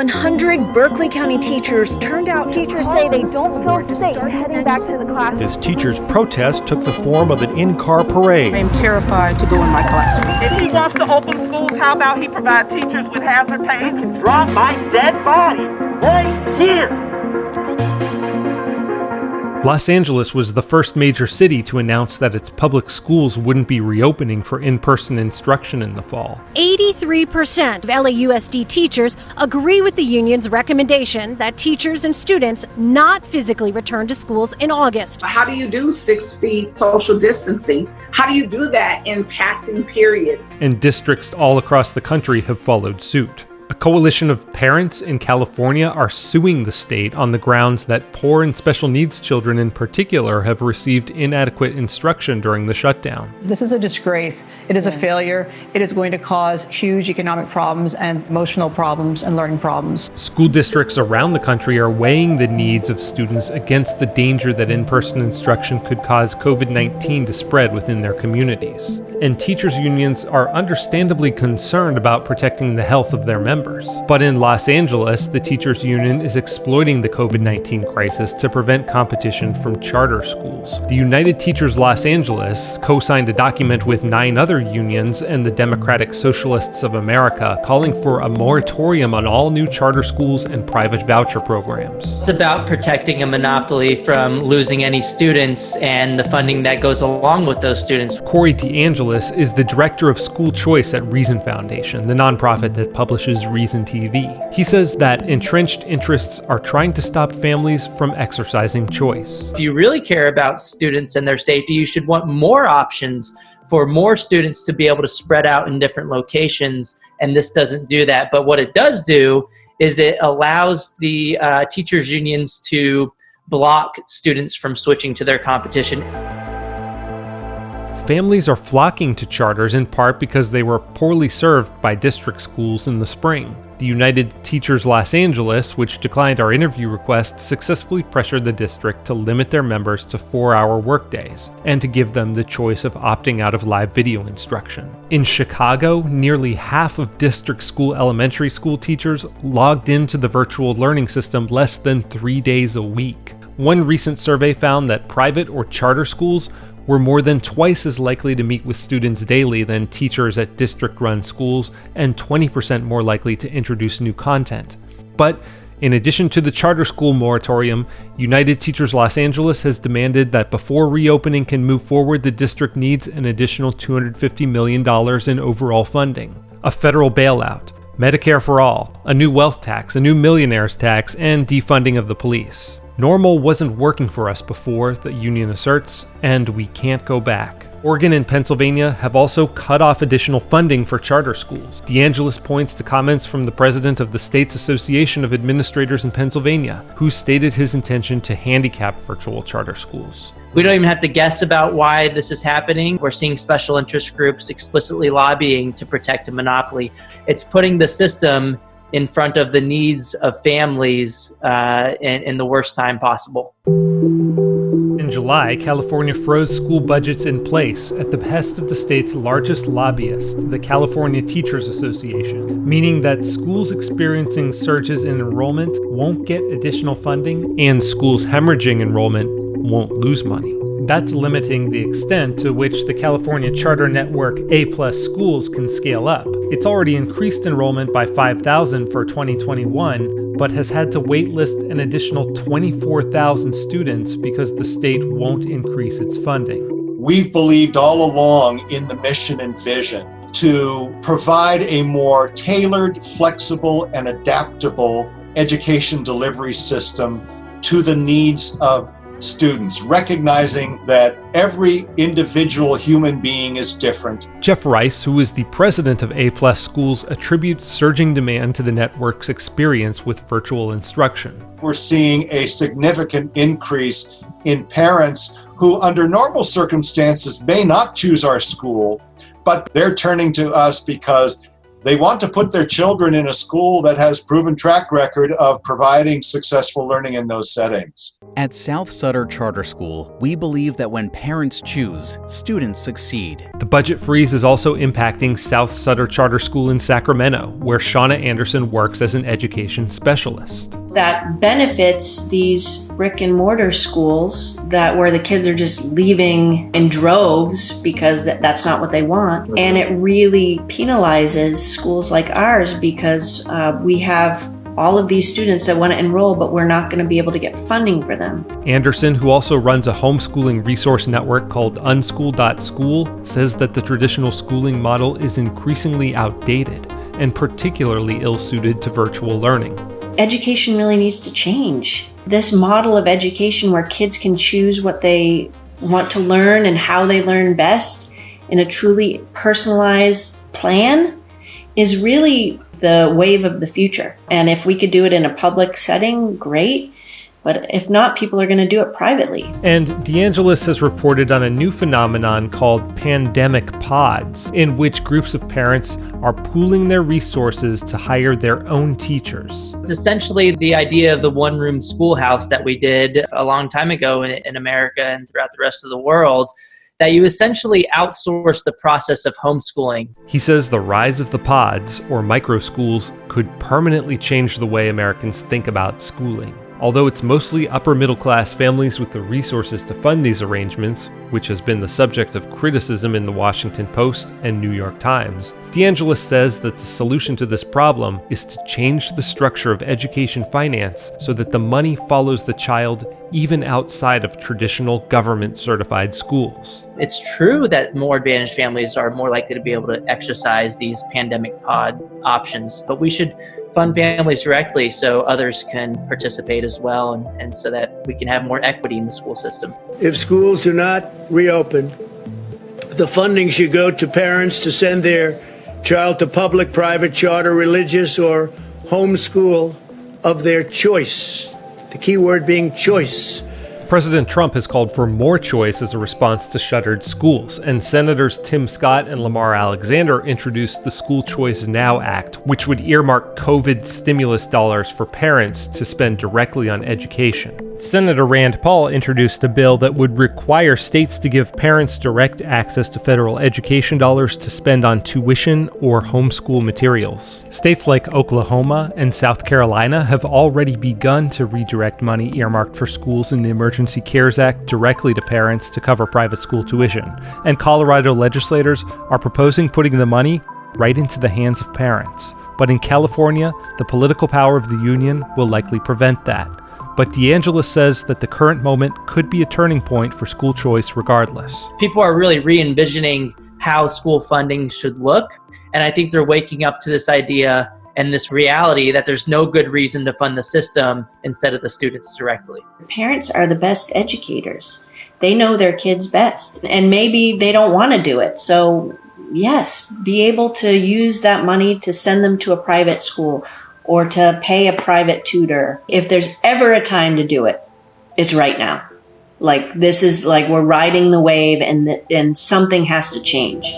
100 Berkeley County teachers turned out. Teachers say they don't feel safe heading back to the classroom. As teachers' protest took the form of an in-car parade. I'm terrified to go in my classroom. If he wants to open schools, how about he provide teachers with hazard pay? You can drop my dead body right here. Los Angeles was the first major city to announce that its public schools wouldn't be reopening for in person instruction in the fall. 83% of LAUSD teachers agree with the union's recommendation that teachers and students not physically return to schools in August. How do you do six feet social distancing? How do you do that in passing periods? And districts all across the country have followed suit. A coalition of parents in California are suing the state on the grounds that poor and special needs children in particular have received inadequate instruction during the shutdown. This is a disgrace. It is a failure. It is going to cause huge economic problems and emotional problems and learning problems. School districts around the country are weighing the needs of students against the danger that in person instruction could cause COVID 19 to spread within their communities. And teachers' unions are understandably concerned about protecting the health of their members. But in Los Angeles, the teachers union is exploiting the COVID-19 crisis to prevent competition from charter schools. The United Teachers Los Angeles co-signed a document with nine other unions and the Democratic Socialists of America calling for a moratorium on all new charter schools and private voucher programs. It's about protecting a monopoly from losing any students and the funding that goes along with those students. Corey DeAngelis is the director of school choice at Reason Foundation, the nonprofit that publishes Reason TV. He says that entrenched interests are trying to stop families from exercising choice. If you really care about students and their safety, you should want more options for more students to be able to spread out in different locations, and this doesn't do that. But what it does do is it allows the uh, teachers unions to block students from switching to their competition. Families are flocking to charters in part because they were poorly served by district schools in the spring. The United Teachers Los Angeles, which declined our interview request, successfully pressured the district to limit their members to four hour workdays and to give them the choice of opting out of live video instruction. In Chicago, nearly half of district school elementary school teachers logged into the virtual learning system less than three days a week. One recent survey found that private or charter schools were more than twice as likely to meet with students daily than teachers at district run schools, and 20% more likely to introduce new content. But in addition to the charter school moratorium, United Teachers Los Angeles has demanded that before reopening can move forward, the district needs an additional $250 million in overall funding, a federal bailout, Medicare for all, a new wealth tax, a new millionaires tax, and defunding of the police. Normal wasn't working for us before, the union asserts, and we can't go back. Oregon and Pennsylvania have also cut off additional funding for charter schools. DeAngelis points to comments from the president of the state's Association of Administrators in Pennsylvania, who stated his intention to handicap virtual charter schools. We don't even have to guess about why this is happening. We're seeing special interest groups explicitly lobbying to protect a monopoly. It's putting the system in front of the needs of families uh, in, in the worst time possible. In July, California froze school budgets in place at the behest of the state's largest lobbyist, the California Teachers Association, meaning that schools experiencing surges in enrollment won't get additional funding and schools hemorrhaging enrollment won't lose money. That's limiting the extent to which the California charter network A-plus schools can scale up. It's already increased enrollment by 5,000 for 2021, but has had to waitlist an additional 24,000 students because the state won't increase its funding. We've believed all along in the mission and vision to provide a more tailored, flexible, and adaptable education delivery system to the needs of students, recognizing that every individual human being is different. Jeff Rice, who is the president of A Plus Schools, attributes surging demand to the network's experience with virtual instruction. We're seeing a significant increase in parents who, under normal circumstances, may not choose our school, but they're turning to us because they want to put their children in a school that has proven track record of providing successful learning in those settings. At South Sutter Charter School, we believe that when parents choose, students succeed. The budget freeze is also impacting South Sutter Charter School in Sacramento, where Shauna Anderson works as an education specialist. That benefits these brick and mortar schools that where the kids are just leaving in droves because that's not what they want. And it really penalizes schools like ours because uh, we have all of these students that want to enroll, but we're not going to be able to get funding for them. Anderson, who also runs a homeschooling resource network called Unschool.school, says that the traditional schooling model is increasingly outdated and particularly ill suited to virtual learning. Education really needs to change. This model of education where kids can choose what they want to learn and how they learn best in a truly personalized plan is really the wave of the future. And if we could do it in a public setting, great. But if not, people are going to do it privately. And DeAngelis has reported on a new phenomenon called pandemic pods, in which groups of parents are pooling their resources to hire their own teachers. It's essentially the idea of the one room schoolhouse that we did a long time ago in, in America and throughout the rest of the world that you essentially outsource the process of homeschooling. He says the rise of the pods, or micro schools, could permanently change the way Americans think about schooling. Although it's mostly upper middle class families with the resources to fund these arrangements, which has been the subject of criticism in the Washington Post and New York Times, DeAngelis says that the solution to this problem is to change the structure of education finance so that the money follows the child even outside of traditional government certified schools. It's true that more advantaged families are more likely to be able to exercise these pandemic pod options, but we should fund families directly so others can participate as well and, and so that we can have more equity in the school system. If schools do not reopen, the funding should go to parents to send their child to public, private, charter, religious, or homeschool of their choice. The key word being choice. President Trump has called for more choice as a response to shuttered schools, and Senators Tim Scott and Lamar Alexander introduced the School Choice Now Act, which would earmark COVID stimulus dollars for parents to spend directly on education. Senator Rand Paul introduced a bill that would require states to give parents direct access to federal education dollars to spend on tuition or homeschool materials. States like Oklahoma and South Carolina have already begun to redirect money earmarked for schools in the Emergency CARES Act directly to parents to cover private school tuition, and Colorado legislators are proposing putting the money right into the hands of parents. But in California, the political power of the union will likely prevent that. But DeAngelis says that the current moment could be a turning point for school choice regardless. People are really re envisioning how school funding should look. And I think they're waking up to this idea and this reality that there's no good reason to fund the system instead of the students directly. Parents are the best educators. They know their kids best, and maybe they don't want to do it. So, yes, be able to use that money to send them to a private school or to pay a private tutor. If there's ever a time to do it, it's right now. Like this is like we're riding the wave and and something has to change.